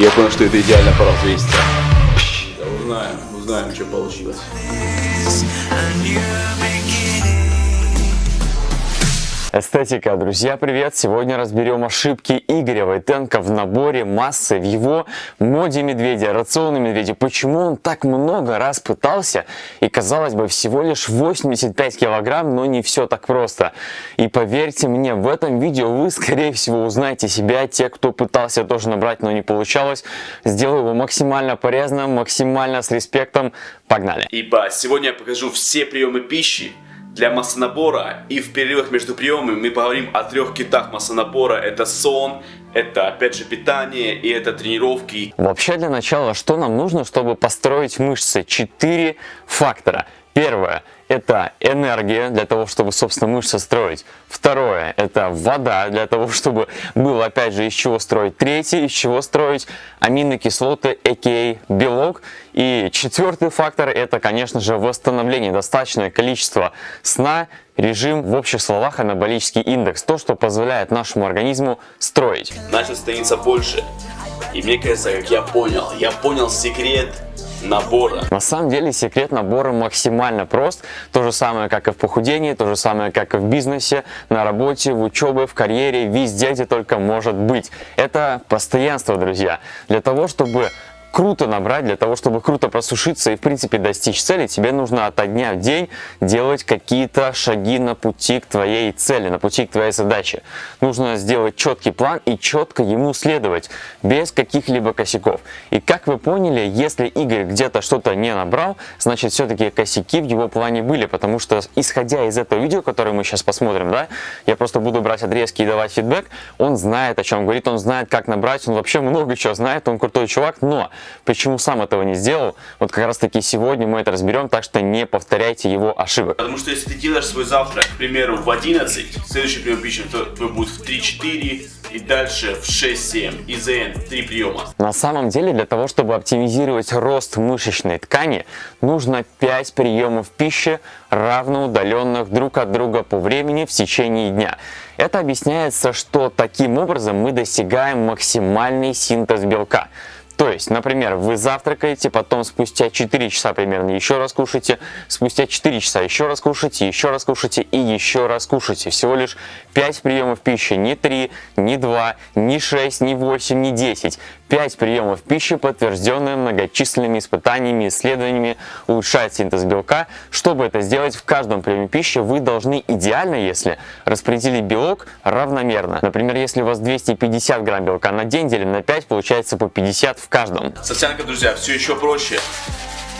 Я понял, что это идеально по развеситься. Узнаем, узнаем, что получилось. Эстетика, друзья, привет! Сегодня разберем ошибки Игоря Войтенко в наборе массы в его моде медведя, рационе медведя. Почему он так много раз пытался и, казалось бы, всего лишь 85 килограмм, но не все так просто. И поверьте мне, в этом видео вы, скорее всего, узнаете себя, те, кто пытался тоже набрать, но не получалось. Сделаю его максимально полезно, максимально с респектом. Погнали! Ибо сегодня я покажу все приемы пищи, для массонабора. И в перерывах между приемами мы поговорим о трех китах массонабора. Это сон, это опять же питание и это тренировки. Вообще для начала, что нам нужно, чтобы построить мышцы? Четыре фактора. Первое – это энергия для того, чтобы, собственно, мышцы строить. Второе – это вода для того, чтобы было, опять же, из чего строить. Третье – из чего строить аминокислоты, а.к.а. белок. И четвертый фактор – это, конечно же, восстановление. Достаточное количество сна, режим, в общих словах, анаболический индекс. То, что позволяет нашему организму строить. Начал становиться больше. И мне кажется, как я понял, я понял секрет набора. На самом деле секрет набора максимально прост. То же самое, как и в похудении, то же самое, как и в бизнесе, на работе, в учебе, в карьере, везде, где только может быть. Это постоянство, друзья. Для того, чтобы круто набрать, для того, чтобы круто просушиться и, в принципе, достичь цели, тебе нужно от дня в день делать какие-то шаги на пути к твоей цели, на пути к твоей задаче. Нужно сделать четкий план и четко ему следовать, без каких-либо косяков. И как вы поняли, если Игорь где-то что-то не набрал, значит, все-таки косяки в его плане были, потому что, исходя из этого видео, которое мы сейчас посмотрим, да, я просто буду брать отрезки и давать фидбэк, он знает, о чем говорит, он знает, как набрать, он вообще много чего знает, он крутой чувак, но Почему сам этого не сделал? Вот как раз таки сегодня мы это разберем, так что не повторяйте его ошибок. Потому что если ты делаешь свой завтрак, к примеру, в 11, следующий прием пищи твой будет в 3-4 и дальше в 6-7. ИЗН 3 приема. На самом деле для того, чтобы оптимизировать рост мышечной ткани, нужно 5 приемов пищи, равноудаленных друг от друга по времени в течение дня. Это объясняется, что таким образом мы достигаем максимальный синтез белка. То есть, например, вы завтракаете, потом спустя 4 часа примерно еще раз кушаете, спустя 4 часа еще раз кушаете, еще раз кушаете и еще раз кушаете. Всего лишь 5 приемов пищи, не 3, не 2, не 6, не 8, не 10. 5 приемов пищи, подтвержденные многочисленными испытаниями, исследованиями, улучшает синтез белка. Чтобы это сделать в каждом приеме пищи, вы должны идеально, если распределить белок равномерно. Например, если у вас 250 грамм белка на день, делим на 5, получается по 50 в каждом. Сосянка, друзья, все еще проще.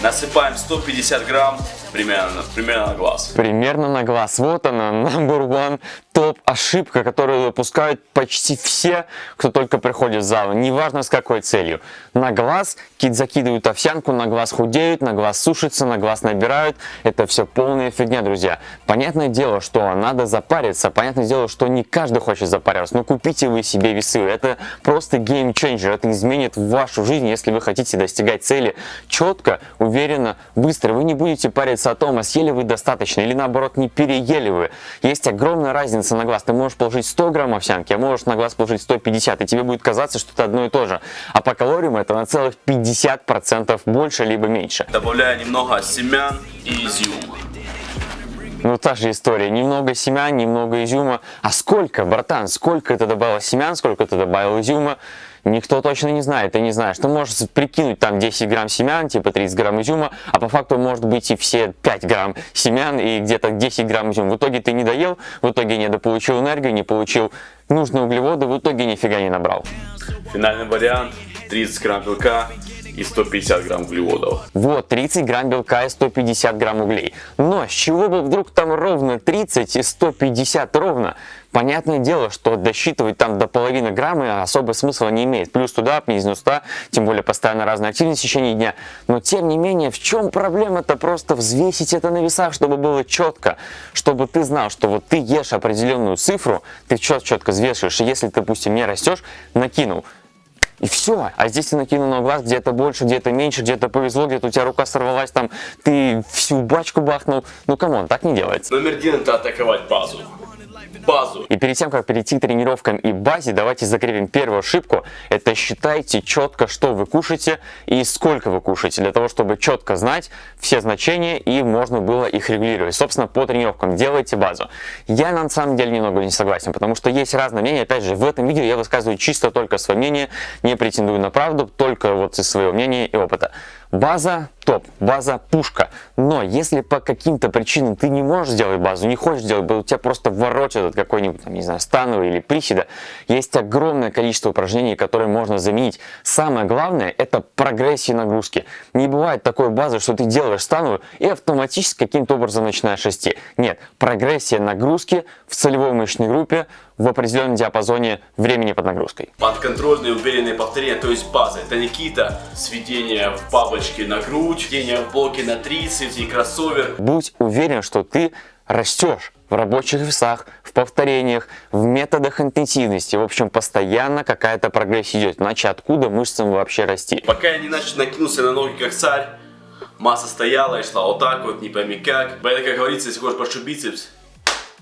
Насыпаем 150 грамм примерно, примерно на глаз. Примерно на глаз. Вот она, number one топ-ошибка, которую выпускают почти все, кто только приходит в зал. Неважно с какой целью. На глаз кит закидывают овсянку, на глаз худеют, на глаз сушатся, на глаз набирают. Это все полная фигня, друзья. Понятное дело, что надо запариться. Понятное дело, что не каждый хочет запариваться. Но купите вы себе весы. Это просто геймченджер. Это изменит вашу жизнь, если вы хотите достигать цели четко, уверенно, быстро. Вы не будете париться о том, а съели вы достаточно или наоборот не переели вы. Есть огромная разница на глаз. Ты можешь положить 100 грамм овсянки, а можешь на глаз положить 150, и тебе будет казаться, что это одно и то же. А по калориям это на целых 50% больше либо меньше. Добавляю немного семян и изюма. Ну, та же история. Немного семян, немного изюма. А сколько, братан, сколько ты добавил семян, сколько ты добавил изюма? Никто точно не знает, ты не знаешь. Ты можешь прикинуть там 10 грамм семян, типа 30 грамм изюма, а по факту может быть и все 5 грамм семян и где-то 10 грамм изюма. В итоге ты не доел, в итоге не дополучил энергию, не получил нужные углеводы, в итоге нифига не набрал. Финальный вариант 30 грамм белка, и 150 грамм углеводов. Вот, 30 грамм белка и 150 грамм углей. Но с чего бы вдруг там ровно 30 и 150 ровно? Понятное дело, что досчитывать там до половины грамма особо смысла не имеет. Плюс туда, минус 100, тем более постоянно разная активность в течение дня. Но тем не менее, в чем проблема-то просто взвесить это на весах, чтобы было четко, чтобы ты знал, что вот ты ешь определенную цифру, ты четко взвешиваешь, и если допустим, не растешь, накинул и все. А здесь ты накинул на глаз где-то больше, где-то меньше, где-то повезло, где-то у тебя рука сорвалась, там ты всю бачку бахнул. Ну come on, так не делается. Номер один это атаковать базу. Базу. И перед тем, как перейти к тренировкам и базе, давайте закрепим первую ошибку. Это считайте четко, что вы кушаете и сколько вы кушаете, для того, чтобы четко знать все значения и можно было их регулировать. Собственно, по тренировкам делайте базу. Я на самом деле немного не согласен, потому что есть разные мнения. Опять же, в этом видео я высказываю чисто только свое мнение, не претендую на правду, только вот из своего мнения и опыта. База топ, база пушка. Но если по каким-то причинам ты не можешь сделать базу, не хочешь сделать, у тебя просто ворочат от какой-нибудь, не знаю, становый или приседа, есть огромное количество упражнений, которые можно заменить. Самое главное это прогрессия нагрузки. Не бывает такой базы, что ты делаешь становую и автоматически каким-то образом начинаешь расти. Нет, прогрессия нагрузки в целевой мышечной группе в определенном диапазоне времени под нагрузкой. Подконтрольные уверенные повторения, то есть база. Это не какие-то сведения в бабочке на грудь, сведения в блоке на трицепс и кроссовер. Будь уверен, что ты растешь в рабочих весах, в повторениях, в методах интенсивности. В общем, постоянно какая-то прогрессия идет. Иначе откуда мышцам вообще расти? Пока я не начал накинулся на ноги как царь, масса стояла и шла вот так вот, не пойми как. Поэтому, как говорится, если хочешь большой бицепс,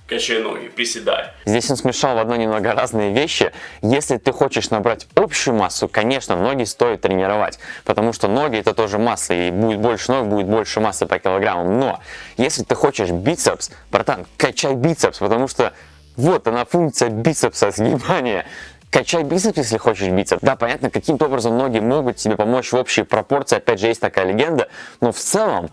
качай ноги, приседай. Здесь он смешал в одно немного разные вещи. Если ты хочешь набрать общую массу, конечно, ноги стоит тренировать, потому что ноги это тоже масса, и будет больше ног, будет больше массы по килограммам. Но если ты хочешь бицепс, братан, качай бицепс, потому что вот она функция бицепса, сгибания. Качай бицепс, если хочешь бицепс. Да, понятно, каким-то образом ноги могут тебе помочь в общей пропорции, опять же, есть такая легенда, но в целом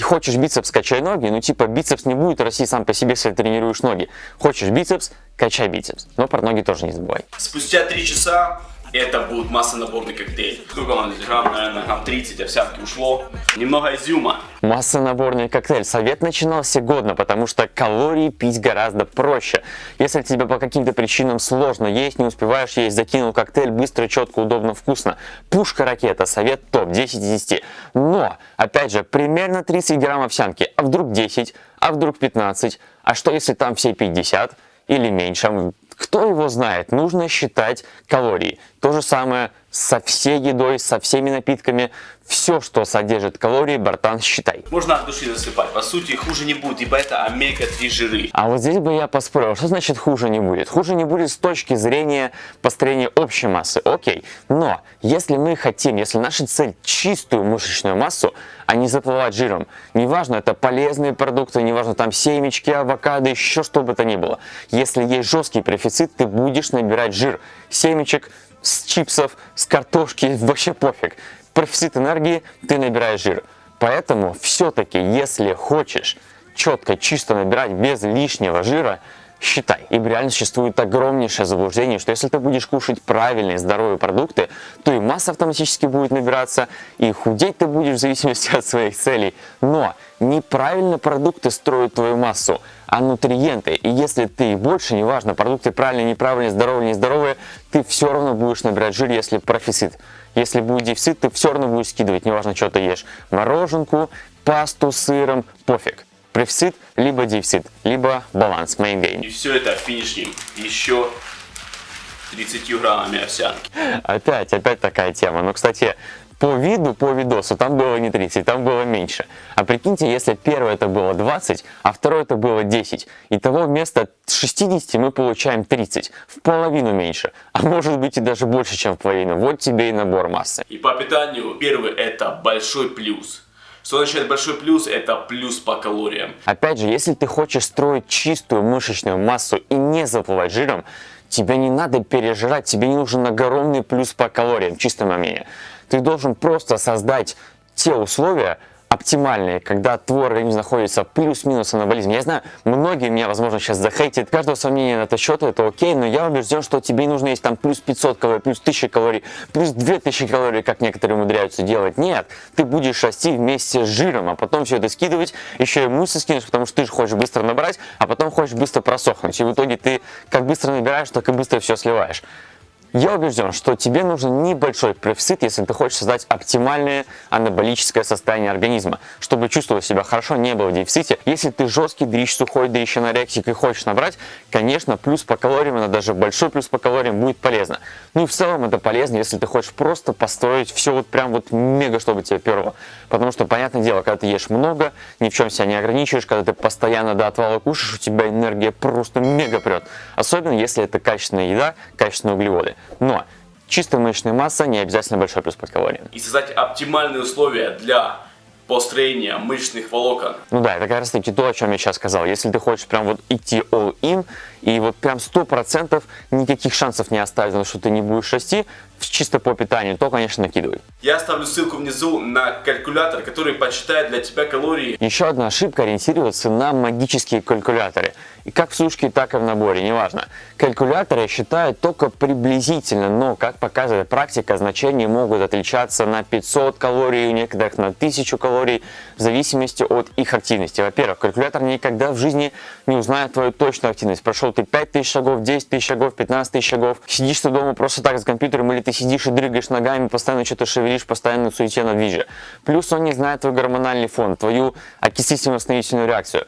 Хочешь бицепс, качай ноги, ну типа бицепс не будет расти сам по себе, если тренируешь ноги. Хочешь бицепс, качай бицепс. Но про ноги тоже не забывай. Спустя 3 часа это будет массонаборный коктейль. Сколько он грамм? Наверное, грамм 30 овсянки ушло. Немного изюма. Массонаборный коктейль. Совет начинался годно, потому что калории пить гораздо проще. Если тебе по каким-то причинам сложно есть, не успеваешь есть, закинул коктейль быстро, четко, удобно, вкусно. Пушка-ракета. Совет топ. 10 из 10. Но, опять же, примерно 30 грамм овсянки. А вдруг 10? А вдруг 15? А что если там все 50? Или меньше? Кто его знает? Нужно считать калории. То же самое со всей едой, со всеми напитками. Все, что содержит калории, братан, считай. Можно от души засыпать. По сути, хуже не будет, ибо это омега-3 жиры. А вот здесь бы я поспорил, что значит хуже не будет? Хуже не будет с точки зрения построения общей массы, окей. Но если мы хотим, если наша цель чистую мышечную массу, а не заплывать жиром, неважно, это полезные продукты, неважно, там семечки, авокадо, еще что бы то ни было. Если есть жесткий профицит, ты будешь набирать жир. Семечек, с чипсов, с картошки, вообще пофиг. Профицит энергии, ты набираешь жир. Поэтому все-таки, если хочешь четко, чисто набирать без лишнего жира, считай. Ибо реально существует огромнейшее заблуждение, что если ты будешь кушать правильные здоровые продукты, то и масса автоматически будет набираться, и худеть ты будешь в зависимости от своих целей. Но неправильно продукты строят твою массу, а нутриенты. И если ты больше, неважно, продукты правильные, неправильные, здоровые, нездоровые, ты все равно будешь набирать жир, если профицит. Если будет дефицит, ты все равно будешь скидывать, неважно, что ты ешь. Мороженку, пасту с сыром, пофиг. Профицит, либо дефицит, либо баланс, gain. И все это финишнем еще 30 граммами овсянки. Опять, опять такая тема. Но, кстати, по виду, по видосу, там было не 30, там было меньше. А прикиньте, если первое это было 20, а второе это было 10. Итого вместо 60 мы получаем 30, в половину меньше. А может быть и даже больше, чем в половину. Вот тебе и набор массы. И по питанию первый это большой плюс. Что означает большой плюс? Это плюс по калориям. Опять же, если ты хочешь строить чистую мышечную массу и не заплывать жиром, тебе не надо пережирать, тебе не нужен огромный плюс по калориям, чисто мнение. Ты должен просто создать те условия, оптимальные, когда твой организм находится плюс-минус анаболизм. Я знаю, многие меня, возможно, сейчас захейтят. Каждого сомнения на этот счет, это окей, но я убежден, что тебе нужно есть там плюс 500 калорий, плюс 1000 калорий, плюс 2000 калорий, как некоторые умудряются делать. Нет, ты будешь расти вместе с жиром, а потом все это скидывать, еще и мышцы скинешь, потому что ты же хочешь быстро набрать, а потом хочешь быстро просохнуть. И в итоге ты как быстро набираешь, так и быстро все сливаешь. Я убежден, что тебе нужен небольшой профицит, если ты хочешь создать оптимальное анаболическое состояние организма, чтобы чувствовать себя хорошо, не было в дефиците. Если ты жесткий дрищ, сухой дрищ, анорексик и хочешь набрать, конечно, плюс по калориям, но даже большой плюс по калориям будет полезно. Ну и в целом это полезно, если ты хочешь просто построить все вот прям вот мега, чтобы тебе перло. Потому что, понятное дело, когда ты ешь много, ни в чем себя не ограничиваешь, когда ты постоянно до отвала кушаешь, у тебя энергия просто мега прет. Особенно если это качественная еда, качественные углеводы. Но чистая мышечная масса не обязательно большой плюс по калориям. И создать оптимальные условия для построения мышечных волокон. Ну да, это как раз таки то, о чем я сейчас сказал. Если ты хочешь прям вот идти all in, и вот прям сто процентов никаких шансов не оставить, потому что ты не будешь расти, чисто по питанию, то, конечно, накидывай. Я оставлю ссылку внизу на калькулятор, который подсчитает для тебя калории. Еще одна ошибка ориентироваться на магические калькуляторы. И как в сушке, так и в наборе, неважно. Калькуляторы считают только приблизительно, но, как показывает практика, значения могут отличаться на 500 калорий, у некоторых на 1000 калорий, в зависимости от их активности. Во-первых, калькулятор никогда в жизни не узнает твою точную активность. Прошел ты 5000 шагов, 10 тысяч шагов, 15 тысяч шагов, сидишь ты дома просто так с компьютером или ты сидишь и дрыгаешь ногами, постоянно что-то шевелишь, постоянно суете на движе. Плюс он не знает твой гормональный фон, твою окислительно-восстановительную реакцию.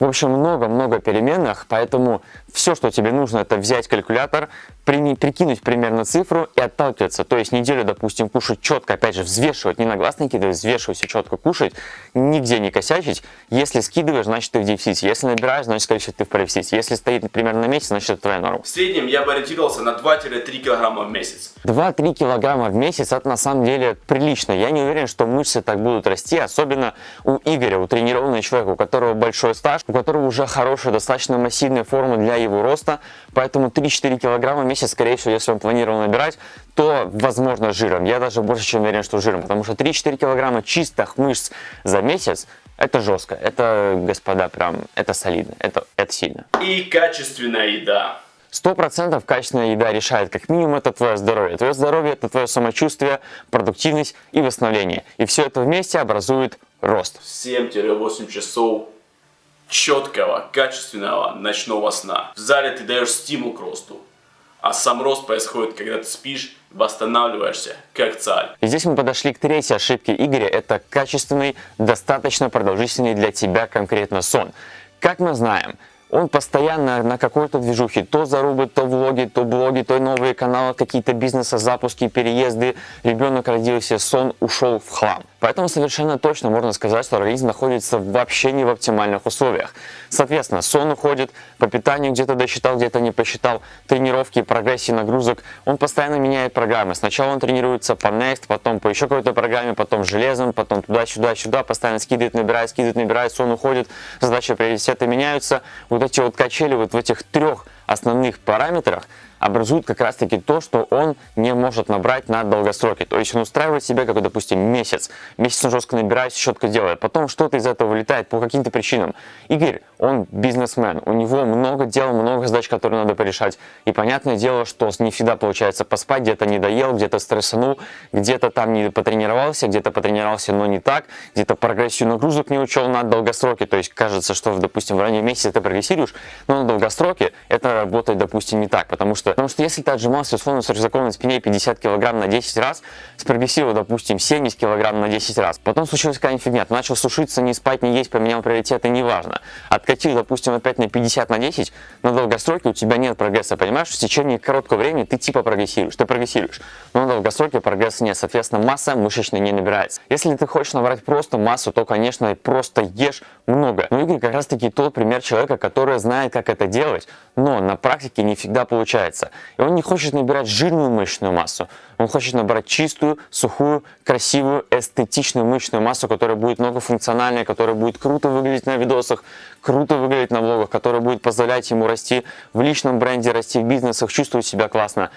В общем, много-много переменных, поэтому все, что тебе нужно, это взять калькулятор, прикинуть примерно цифру и отталкиваться. То есть неделю, допустим, кушать четко, опять же, взвешивать, не на глаз накидывать, взвешивать и четко кушать, нигде не косячить. Если скидываешь, значит ты в дефиците. Если набираешь, значит, скорее всего, ты в профиците. Если стоит примерно на месяц, значит, это твоя норма. В среднем я бы ориентировался на 2-3 килограмма в месяц. 2-3 килограмма в месяц, это на самом деле прилично. Я не уверен, что мышцы так будут расти, особенно у Игоря, у тренированного человека, у которого большой стаж, у которого уже хорошая, достаточно массивная форма для его роста, поэтому 3-4 килограмма в месяц, скорее всего, если он планировал набирать, то, возможно, жиром. Я даже больше чем уверен, что жиром, потому что 3-4 килограмма чистых мышц за месяц, это жестко, это, господа, прям, это солидно, это, это сильно. И качественная еда. Сто процентов качественная еда решает, как минимум, это твое здоровье. Твое здоровье – это твое самочувствие, продуктивность и восстановление. И все это вместе образует рост. 7-8 часов четкого, качественного ночного сна. В зале ты даешь стимул к росту. А сам рост происходит, когда ты спишь, восстанавливаешься, как царь. И здесь мы подошли к третьей ошибке Игоря. Это качественный, достаточно продолжительный для тебя конкретно сон. Как мы знаем, он постоянно на какой-то движухе, то зарубы, то влоги, то блоги, то новые каналы, какие-то бизнесы, запуски, переезды, ребенок родился, сон ушел в хлам. Поэтому совершенно точно можно сказать, что организм находится вообще не в оптимальных условиях. Соответственно, сон уходит, по питанию где-то досчитал, где-то не посчитал, тренировки, прогрессии нагрузок. Он постоянно меняет программы. Сначала он тренируется по Next, потом по еще какой-то программе, потом железом, потом туда-сюда, сюда, постоянно скидывает, набирает, скидывает, набирает, сон уходит, задачи приоритеты меняются. Вот эти вот качели вот в этих трех основных параметрах образует как раз таки то, что он не может набрать на долгосроке. То есть он устраивает себя, как, допустим, месяц. Месяц он жестко набирает, четко делает. Потом что-то из этого вылетает по каким-то причинам. Игорь, он бизнесмен, у него много дел, много задач, которые надо порешать. И понятное дело, что не всегда получается поспать, где-то не доел, где-то стрессанул, где-то там не потренировался, где-то потренировался, но не так, где-то прогрессию нагрузок не учел на долгосроке. То есть кажется, что, допустим, в раннем месяце ты прогрессируешь, но на долгосроке это работает, допустим, не так, потому что Потому что если ты отжимался условно с рюкзаком на спине 50 килограмм на 10 раз, спрогрессировал, допустим, 70 килограмм на 10 раз, потом случилась какая-нибудь фигня, ты начал сушиться, не спать, не есть, поменял приоритеты, неважно. Откатил, допустим, опять на 50 на 10, на долгосроке у тебя нет прогресса, понимаешь? В течение короткого времени ты типа прогрессируешь, ты прогрессируешь, но на долгосроке прогресса нет, соответственно, масса мышечная не набирается. Если ты хочешь набрать просто массу, то, конечно, просто ешь много. Но Игорь как раз таки тот пример человека, который знает, как это делать, но на практике не всегда получается мяса. И он не хочет набирать жирную мышечную массу, он хочет набрать чистую, сухую, красивую, эстетичную мышечную массу, которая будет многофункциональная, которая будет круто выглядеть на видосах, круто выглядеть на влогах, которая будет позволять ему расти в личном бренде, расти в бизнесах, чувствовать себя классно.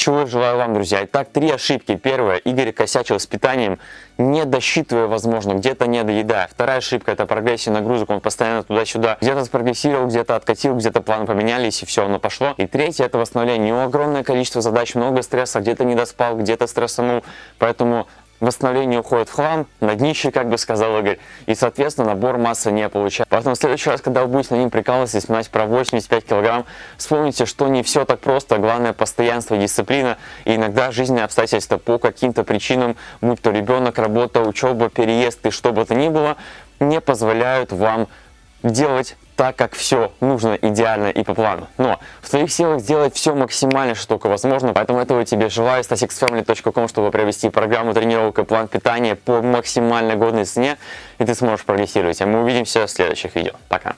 Чего желаю вам, друзья. Итак, три ошибки. Первая. Игорь косячил с питанием, не досчитывая, возможно, где-то не доедая. Вторая ошибка – это прогрессия нагрузок. Он постоянно туда-сюда где-то спрогрессировал, где-то откатил, где-то планы поменялись, и все, оно пошло. И третье – это восстановление. У него огромное количество задач, много стресса, где-то не доспал, где-то стрессанул. Поэтому восстановление уходит в хлам, на днище, как бы сказал Игорь, и, соответственно, набор массы не получается. Поэтому в следующий раз, когда вы будете на ним прикалываться и вспоминать про 85 килограмм, вспомните, что не все так просто, главное постоянство, дисциплина, и иногда жизненные обстоятельства по каким-то причинам, будь то ребенок, работа, учеба, переезд и что бы то ни было, не позволяют вам делать так, как все нужно идеально и по плану. Но в твоих силах сделать все максимально, что только возможно. Поэтому этого тебе желаю. StaSixFamily.com, чтобы провести программу тренировок и план питания по максимально годной цене. И ты сможешь прогрессировать. А мы увидимся в следующих видео. Пока.